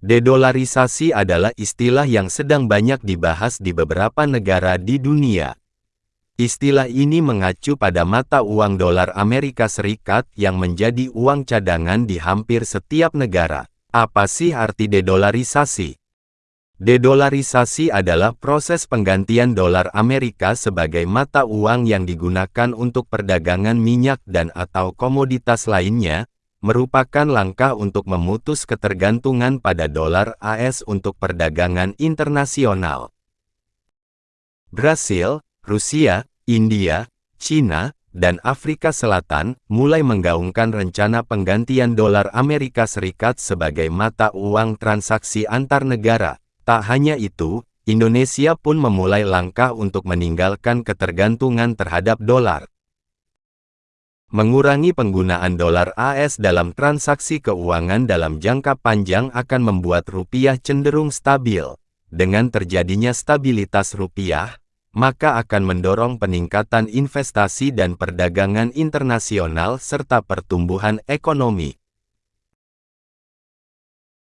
Dedolarisasi adalah istilah yang sedang banyak dibahas di beberapa negara di dunia. Istilah ini mengacu pada mata uang dolar Amerika Serikat yang menjadi uang cadangan di hampir setiap negara. Apa sih arti dedolarisasi? Dedolarisasi adalah proses penggantian dolar Amerika sebagai mata uang yang digunakan untuk perdagangan minyak dan atau komoditas lainnya, merupakan langkah untuk memutus ketergantungan pada dolar AS untuk perdagangan internasional. Brasil, Rusia, India, China, dan Afrika Selatan mulai menggaungkan rencana penggantian dolar Amerika Serikat sebagai mata uang transaksi antar negara. Tak hanya itu, Indonesia pun memulai langkah untuk meninggalkan ketergantungan terhadap dolar. Mengurangi penggunaan dolar AS dalam transaksi keuangan dalam jangka panjang akan membuat rupiah cenderung stabil. Dengan terjadinya stabilitas rupiah, maka akan mendorong peningkatan investasi dan perdagangan internasional serta pertumbuhan ekonomi.